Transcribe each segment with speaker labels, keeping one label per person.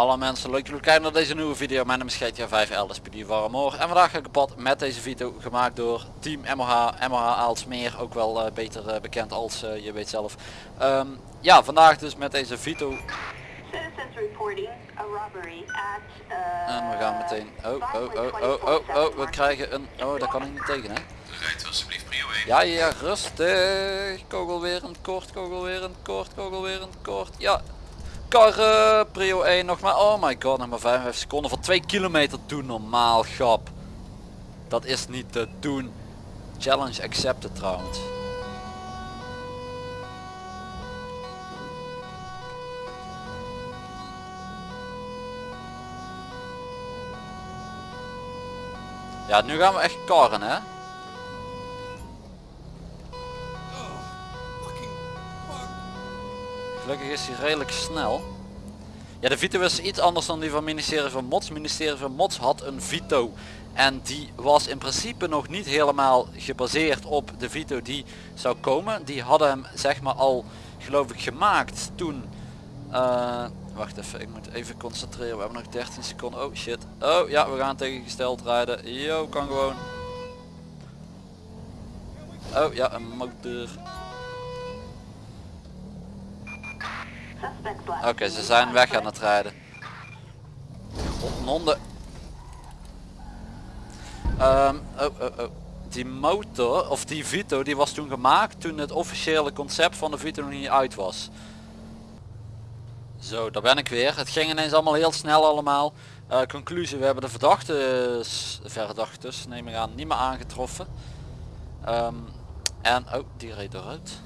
Speaker 1: Hallo mensen, leuk dat jullie kijken naar deze nieuwe video. Mijn naam is GTA 5 LSPD Warmoor en vandaag ga ik op pad met deze video gemaakt door Team MOH, MOH Aalsmeer, ook wel uh, beter uh, bekend als uh, je weet zelf. Um, ja, vandaag dus met deze video. En we gaan meteen, oh, oh, oh, oh, oh, oh, we krijgen een, oh, daar kan ik niet tegen hè.
Speaker 2: Rijdt alsjeblieft prio 1.
Speaker 1: Ja, ja, rustig. Kogel weer een kort, kogel weer een kort, kogel weer een kort. Ja, karren, prio 1 nog maar. Oh my god, nog maar 55 seconden voor 2 kilometer doen normaal, grap. Dat is niet te doen. Challenge accepted trouwens. Ja, nu gaan we echt karren hè. Gelukkig is hij redelijk snel. Ja, de Vito is iets anders dan die van ministerie van Mots. Ministerie van Mots had een Vito. En die was in principe nog niet helemaal gebaseerd op de Vito die zou komen. Die hadden hem zeg maar al geloof ik gemaakt toen... Uh, wacht even, ik moet even concentreren. We hebben nog 13 seconden. Oh shit. Oh ja, we gaan tegengesteld rijden. Yo, kan gewoon. Oh ja, een motor. Oké, ze zijn weg aan het rijden. Honden. Um, oh, oh, oh. Die motor, of die Vito, die was toen gemaakt toen het officiële concept van de Vito nog niet uit was. Zo, daar ben ik weer. Het ging ineens allemaal heel snel allemaal. Uh, conclusie, we hebben de verdachte, verdachtes, neem ik aan, niet meer aangetroffen. Um, en, oh, die reed eruit.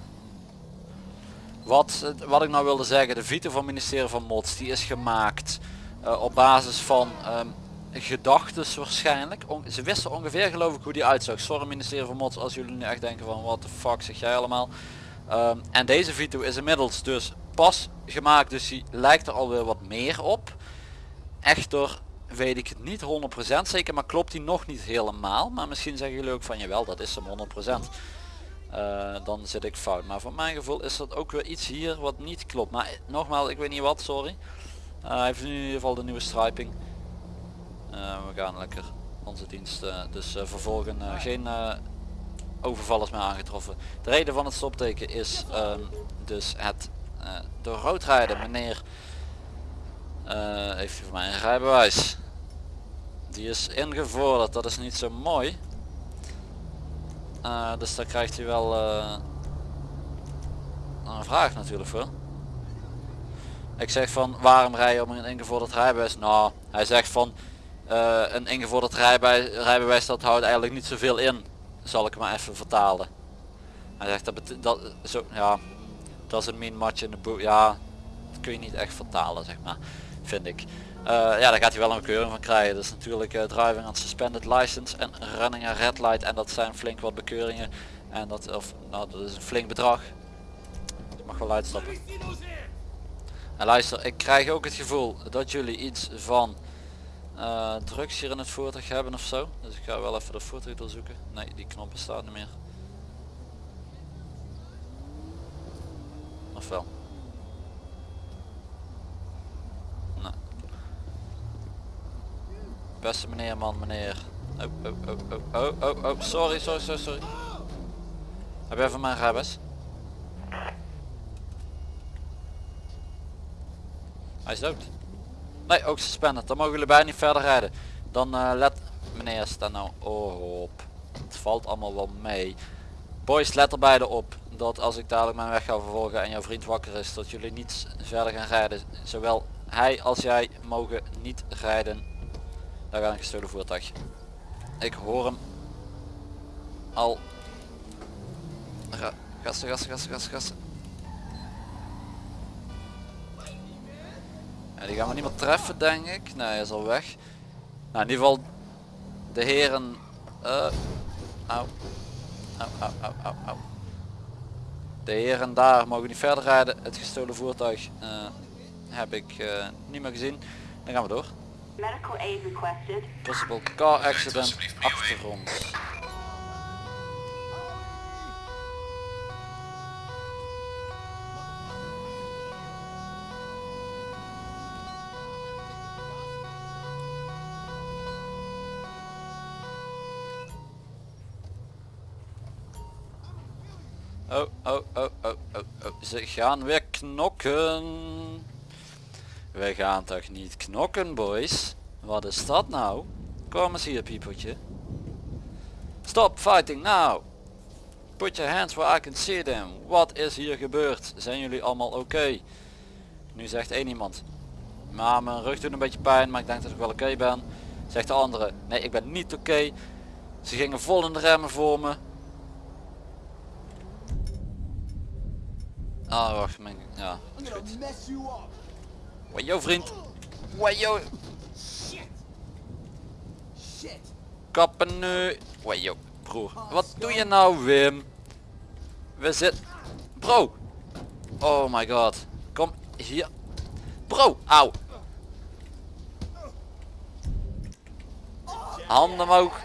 Speaker 1: Wat, wat ik nou wilde zeggen, de Vito van het ministerie van Mots, die is gemaakt uh, op basis van um, gedachtes waarschijnlijk. Ze wisten ongeveer geloof ik hoe die uitzag. Sorry ministerie van Mots als jullie nu echt denken van wat de fuck zeg jij allemaal. Um, en deze Vito is inmiddels dus pas gemaakt, dus die lijkt er alweer wat meer op. Echter weet ik het niet 100% zeker, maar klopt die nog niet helemaal. Maar misschien zeggen jullie ook van jawel, dat is hem 100%. Uh, dan zit ik fout. Maar voor mijn gevoel is dat ook weer iets hier wat niet klopt. Maar nogmaals, ik weet niet wat, sorry. Uh, hij heeft nu in ieder geval de nieuwe striping. We gaan lekker onze dienst dus vervolgen. geen overvallers meer aangetroffen. De reden van het stopteken is um, dus het door rood rijden. Meneer heeft voor mij een rijbewijs. Die is ingevorderd, dat is niet zo mooi. Uh, dus daar krijgt hij wel uh, een vraag natuurlijk voor. Ik zeg van waarom rij je om een ingevorderd rijbewijs? Nou, hij zegt van uh, een ingevorderd rijbewijs, rijbewijs dat houdt eigenlijk niet zoveel in. Zal ik maar even vertalen. Hij zegt dat, dat zo, ja, dat is een min match in de boek. Ja, dat kun je niet echt vertalen zeg maar, vind ik. Uh, ja, daar gaat hij wel een bekeuring van krijgen. Dus natuurlijk uh, driving on suspended license en running a red light. En dat zijn flink wat bekeuringen. En dat, of, nou, dat is een flink bedrag. Ik mag wel uitstappen. En luister, ik krijg ook het gevoel dat jullie iets van uh, drugs hier in het voertuig hebben of zo. Dus ik ga wel even de voertuig doorzoeken. Nee, die knop bestaat niet meer. Of wel? Beste meneer, man, meneer. Oh, oh, oh, oh, oh, oh, oh, sorry, sorry, sorry, sorry. Heb je even mijn rijbewijs? Hij is dood. Nee, ook suspended. Dan mogen jullie bijna niet verder rijden. Dan uh, let... Meneer, sta nou op. Het valt allemaal wel mee. Boys, let er beide op. Dat als ik dadelijk mijn weg ga vervolgen en jouw vriend wakker is, dat jullie niet verder gaan rijden. Zowel hij als jij mogen niet rijden daar gaat een gestolen voertuig. Ik hoor hem al. Gassen, gassen, gassen, gassen, gassen. Die gaan we niet meer treffen denk ik. Nee, hij is al weg. Nou, in ieder geval de heren... Au. De heren daar mogen niet verder rijden. Het gestolen voertuig uh, heb ik uh, niet meer gezien. Dan gaan we door. Medical aid requested. Possible car accident achter ons. Oh, oh, oh, oh, oh, oh. Ze gaan weer knokken. We gaan toch niet knokken, boys? Wat is dat nou? Kom eens hier, piepeltje. Stop fighting now. Put your hands where I can see them. Wat is hier gebeurd? Zijn jullie allemaal oké? Nu zegt één iemand. Maar mijn rug doet een beetje pijn, maar ik denk dat ik wel oké ben. Zegt de andere. Nee, ik ben niet oké. Ze gingen vol in de remmen voor me. Ah, wacht, mijn, ja, is goed.
Speaker 2: mess you up.
Speaker 1: Wajo vriend. Wajo, kappen nu. Wajo, broer. Wat doe je nou Wim? We zitten... Bro. Oh my god. Kom hier. Bro, auw. Handen omhoog.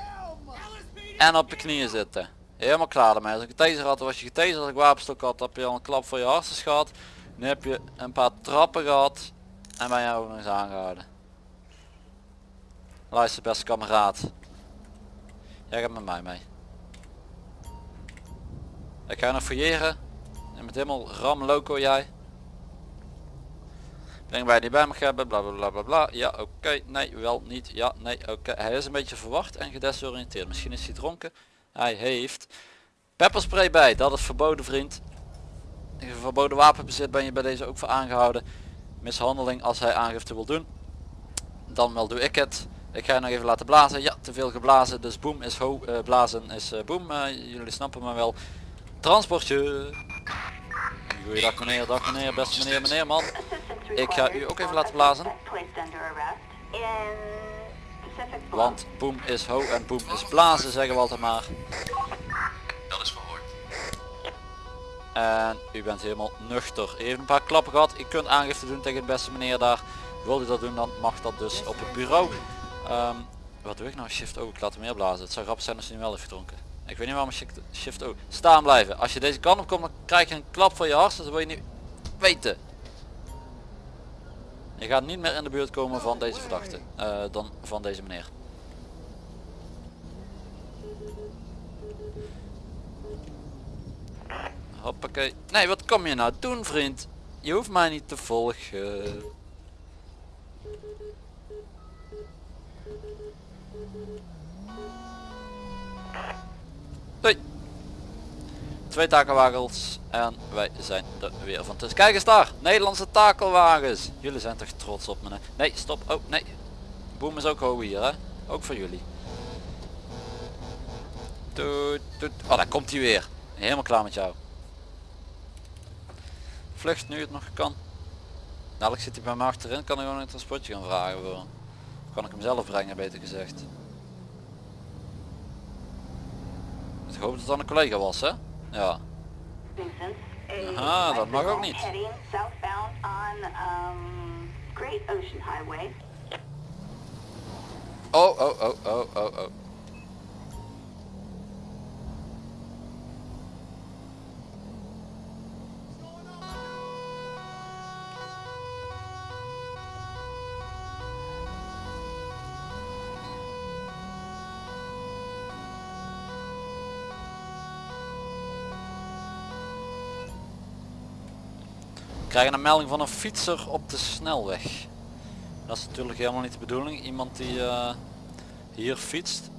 Speaker 1: En op je knieën zitten. Helemaal klaar ermee. Als ik taser had, was je getaserd. Als ik wapenstok had, heb je al een klap voor je hartstikke gehad. Nu heb je een paar trappen gehad. En ook nog eens aangehouden. Luister beste kameraad. Jij gaat met mij mee. Ik ga nog fouilleren. En met helemaal ram loco jij. Breng bij die bij me hebben, bla bla bla bla bla. Ja oké, nee, wel niet. Ja, nee, oké. Hij is een beetje verwacht en gedesoriënteerd. Misschien is hij dronken. Hij heeft pepperspray bij, dat is verboden vriend. Verboden wapenbezit ben je bij deze ook voor aangehouden. Mishandeling als hij aangifte wil doen. Dan wel doe ik het. Ik ga je nog even laten blazen. Ja, te veel geblazen. Dus boem is ho, eh, blazen is eh, boem. Eh, jullie snappen me wel. Transportje. Goeiedag meneer, dag meneer, beste meneer, meneer man. Ik ga u ook even laten blazen. Want boem is ho en boem is blazen zeggen we altijd maar. En u bent helemaal nuchter. Heeft een paar klappen gehad. U kunt aangifte doen tegen de beste meneer daar. Wil u dat doen dan mag dat dus op het bureau. Ehm, wat doe ik nou? Shift O. Ik laat hem meer blazen. Het zou grappig zijn als hij nu wel heeft gedronken. Ik weet niet waarom shift- shift O. Staan blijven. Als je deze kant op komt dan krijg je een klap voor je hart. Dat wil je niet weten. Je gaat niet meer in de buurt komen van deze verdachte. eh, dan van deze meneer. Hoppakee. Nee, wat kom je nou doen vriend? Je hoeft mij niet te volgen. Hoi. Twee takelwagens en wij zijn er weer van tussen. Kijk eens daar, Nederlandse takelwagens. Jullie zijn toch trots op me? Nee, stop. Oh, nee. Boem is ook hoog hier, hè? Ook voor jullie. Toet, toet. Oh, daar komt hij weer. Helemaal klaar met jou. Vlucht nu het nog kan. Dadelijk zit hij bij me achterin, kan ik gewoon een transportje gaan vragen voor. hem. Kan ik hem zelf brengen, beter gezegd. Ik hoop dat het dan een collega was, hè? Ja.
Speaker 3: Aha, dat mag ook niet.
Speaker 1: Oh, oh, oh, oh, oh, oh. Krijgen een melding van een fietser op de snelweg. Dat is natuurlijk helemaal niet de bedoeling. Iemand die eh, hier fietst.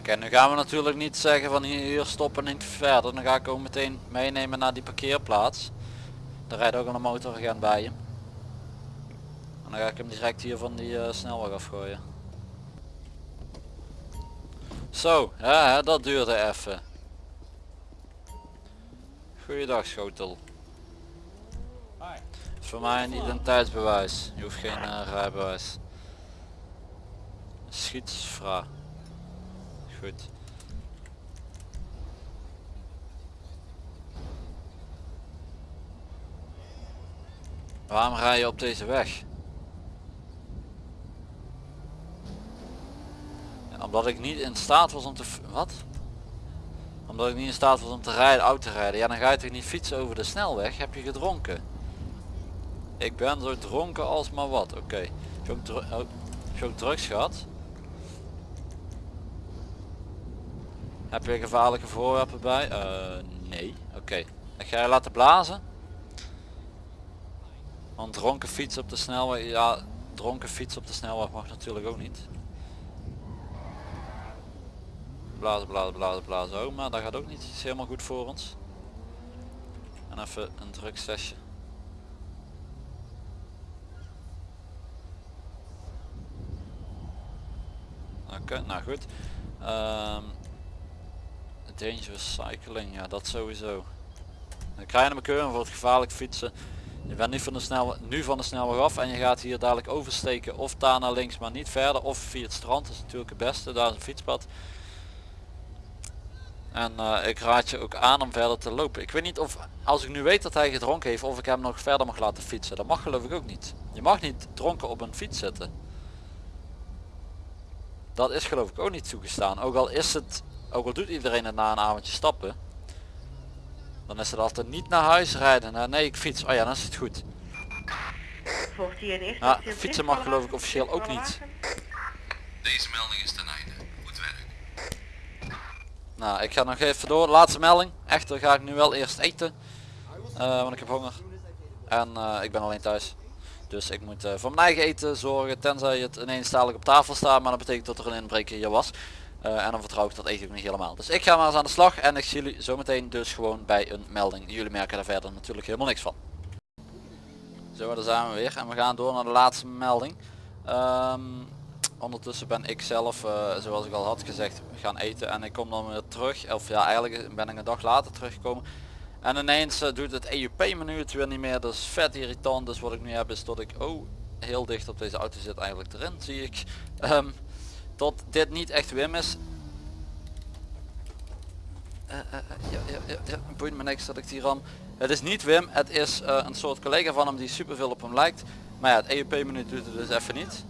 Speaker 1: Oké, nu gaan we natuurlijk niet zeggen van hier, stoppen niet verder. Dan ga ik ook meteen meenemen naar die parkeerplaats. Er rijdt ook een motoragent bij hem. En dan ga ik hem direct hier van die eh, snelweg afgooien. Zo, ja, dat duurde even. Goeiedag schotel. Voor mij een identiteitsbewijs. Je hoeft geen eh, rijbewijs. Schietsvra. Waarom rij je op deze weg? Omdat ik niet in staat was om te... Wat? Omdat ik niet in staat was om te rijden, auto te rijden. Ja, dan ga je toch niet fietsen over de snelweg? Heb je gedronken? Ik ben zo dronken als maar wat. Oké. Okay. Oh, heb je ook drugs gehad? Heb je gevaarlijke voorwerpen bij? Eh, nee. Oké. Ik ga je laten blazen. Want dronken fiets op de snelweg, ja, dronken fiets op de snelweg mag natuurlijk ook niet. Blazen, blazen, blazen, blazen. Oh, maar dat gaat ook niet. Is helemaal goed voor ons. En even een drugsesje. Oké, nou goed. Ehm dangerous cycling, ja dat sowieso. Dan krijg je een bekeuring voor het gevaarlijk fietsen. Je bent niet van de snelweg, nu van de snelweg af en je gaat hier dadelijk oversteken of daar naar links maar niet verder of via het strand. Dat is natuurlijk het beste, daar is een fietspad. En eh, ik raad je ook aan om verder te lopen. Ik weet niet of, als ik nu weet dat hij gedronken heeft, of ik hem nog verder mag laten fietsen. Dat mag geloof ik ook niet. Je mag niet dronken op een fiets zitten. Dat is geloof ik ook niet toegestaan. Ook al is het, ook al doet iedereen het na een avondje stappen. Dan is het altijd niet naar huis rijden. Nou, nee, ik fiets. Oh ja, dan is het goed.
Speaker 3: Volgt hier een
Speaker 1: Nou, fietsen mag geloof ik officieel ook niet.
Speaker 4: Deze melding is ten einde. Goed werk.
Speaker 1: Nou, ik ga nog even door. Laatste melding. Echter ga ik nu wel eerst eten. Eh, want ik heb honger. En eh, ik ben alleen thuis. Dus ik moet eh, voor mijn eigen eten zorgen. Tenzij het ineens dadelijk op tafel staat. Maar dat betekent dat er een inbreker hier was. Eh, en dan vertrouw ik dat eten ook niet helemaal. Dus ik ga maar eens aan de slag. En ik zie jullie zometeen dus gewoon bij een melding. Jullie merken daar verder natuurlijk helemaal niks van. Zo, daar zijn we weer. En we gaan door naar de laatste melding. Ehm, ondertussen ben ik zelf, eh, zoals ik al had gezegd, gaan eten. En ik kom dan weer terug. Of ja, eigenlijk ben ik een dag later teruggekomen. En ineens eh, doet het EUP menu het weer niet meer. Dat is vet irritant. Dus wat ik nu heb is dat ik, oh, heel dicht op deze auto zit eigenlijk erin, zie ik. Ehm, dat dit niet echt Wim is. Eh, ja, ja, boeit me niks dat ik die ram. Het is niet Wim, het is een soort collega van hem die super veel op hem lijkt. Maar ja, het EUP menu doet het dus even niet.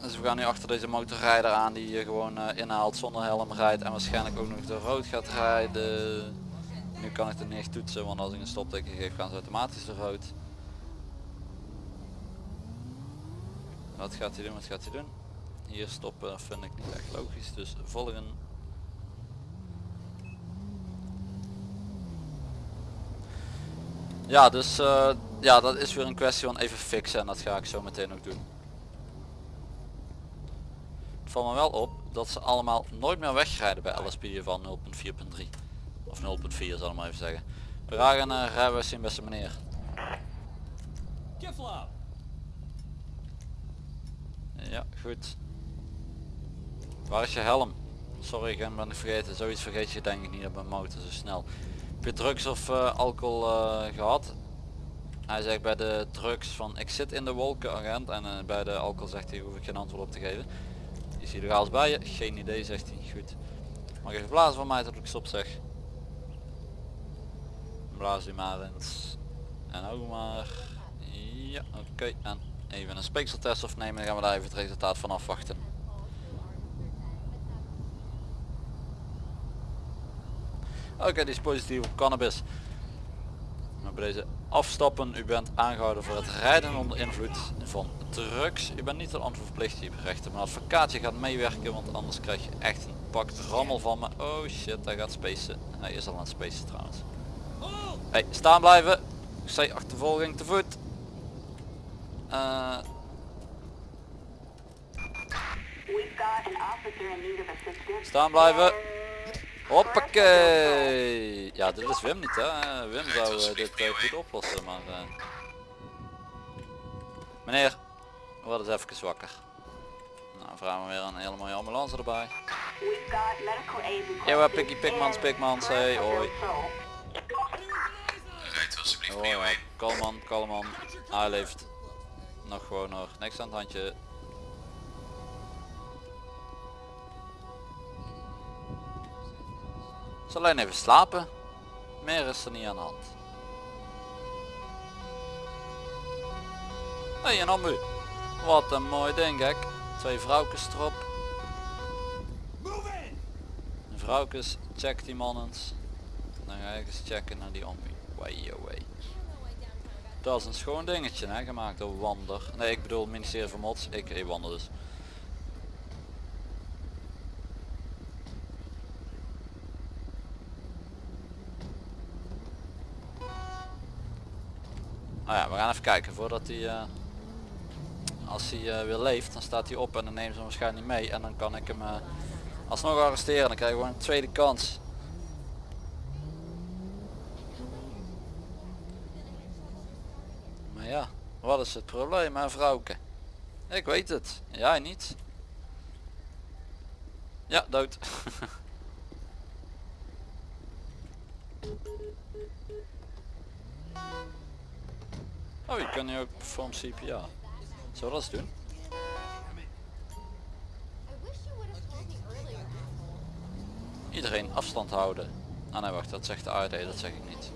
Speaker 1: Dus we gaan nu achter deze motorrijder aan die je gewoon inhaalt zonder helm rijdt en waarschijnlijk ook nog door rood gaat rijden. Nu kan ik het niet echt toetsen, want als ik een stopteken geef gaan ze automatisch door rood. Wat gaat hij doen, wat gaat hij doen? Hier stoppen vind ik niet echt logisch, dus volgen. Ja, dus eh, ja, dat is weer een kwestie van even fixen en dat ga ik zo meteen ook doen. Het valt me wel op dat ze allemaal nooit meer wegrijden bij LSP van 0.4.3 of 0.4 zal ik maar even zeggen. We gaan uh, rijbewijs zien beste meneer.
Speaker 2: Kiflop!
Speaker 1: Ja, goed. Waar is je helm? Sorry, ik ben vergeten. Zoiets vergeet je denk ik niet op een motor zo snel. Heb je drugs of eh, alcohol eh, gehad? Hij zegt bij de drugs van ik zit in de wolken agent en eh, bij de alcohol zegt hij hoef ik geen antwoord op te geven. Is hij legaals bij je? Geen idee zegt hij. Goed. Mag even blazen van mij tot ik stop zeg. Blaas u maar eens. En ook maar. Ja, oké. En even een speekseltest opnemen. Dan gaan we daar even het resultaat van afwachten. Oké, die is positief op cannabis. Maar bij deze afstappen, u bent aangehouden voor het rijden onder invloed van drugs. U bent niet een antwoord verplicht, je hebt rechten. Mijn advocaat je gaat meewerken, want anders krijg je echt een pak rammel van me. Oh shit, hij gaat spacen. Hij is al aan het spacen trouwens. Hey, staan blijven. Ik zei achtervolging te voet.
Speaker 3: Assistance.
Speaker 1: staan blijven. Hoppakee. Ja, dit is Wim niet hè. Wim zou eh, dit eh, goed oplossen, maar... eh. Meneer, word eens even wakker. Nou, vragen we weer een hele mooie ambulance erbij.
Speaker 3: Requested
Speaker 1: Pikkie Pikmans, Pikmans, hey, hoi.
Speaker 4: Rijdt alsjeblieft
Speaker 1: Oh
Speaker 4: mee
Speaker 1: ja,
Speaker 4: mee.
Speaker 1: kalm man, kalm man. Hij leeft nog gewoon nog niks aan het handje. Ze alleen even slapen. Meer is er niet aan de hand. Hé, hey, een ambu. Wat een mooi ding, gek. Twee vrouwkes erop. De check die man eens. Dan ga ik eens checken naar die ambu. Way away. Dat is een schoon dingetje, hè, gemaakt door Wander. Nee, ik bedoel ministerie van Mods. Ik, ik Wander dus. Nou ja, we gaan even kijken voordat hij, eh, als hij eh, weer leeft, dan staat hij op en dan nemen ze hem waarschijnlijk mee en dan kan ik hem eh, alsnog arresteren. Dan krijg ik gewoon een tweede kans. Maar ja, wat is het probleem hè vrouwke? Ik weet het, jij niet. Ja, dood. Oh, je kan nu ook perform CPR. Zullen we dat doen? Iedereen afstand houden. Ah nee wacht, dat zegt de ARD, dat zeg ik niet.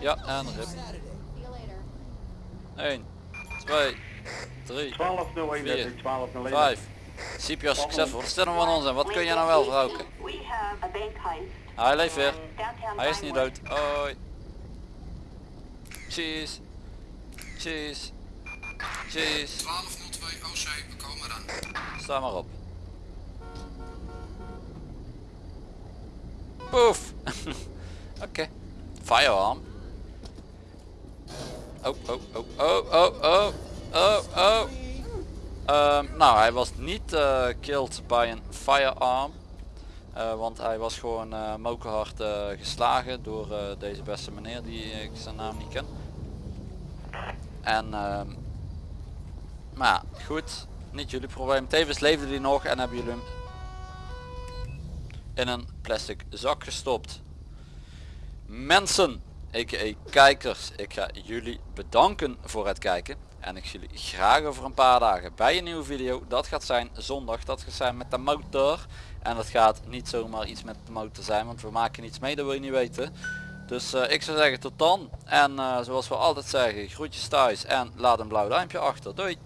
Speaker 1: Ja, en rip. 1, 2, 3,
Speaker 5: 1201 1201
Speaker 1: 5. CPR succesvol. Stel hem van ons en wat kun je nou wel
Speaker 3: heist.
Speaker 1: Hij leeft weer. Hij is niet dood. Hoi. Cheese. Cheese. Cheese.
Speaker 4: 1202 OC, we komen eraan.
Speaker 1: Sta maar op. Poef. Oké. Firearm. Oh, oh, oh, oh, oh, oh, oh, oh. Ehm, nou, hij was niet eh, killed bij een firearm. Eh, want hij was gewoon uh, geslagen door deze beste meneer die ik zijn naam niet ken. En ehm, maar goed, niet jullie probleem. Tevens leefde hij nog en hebben jullie hem in een plastic zak gestopt. Mensen, a.k.a. kijkers, ik ga jullie bedanken voor het kijken. En ik zie jullie graag over een paar dagen bij een nieuwe video. Dat gaat zijn zondag, dat gaat zijn met de motor. En dat gaat niet zomaar iets met de motor zijn, want we maken iets mee, dat wil je niet weten. Dus eh, ik zou zeggen tot dan. En eh, zoals we altijd zeggen, groetjes thuis en laat een blauw duimpje achter. Doei!